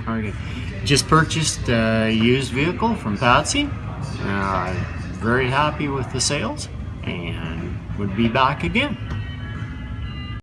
Okay. Just purchased a used vehicle from Patsy. Uh, very happy with the sales and would be back again.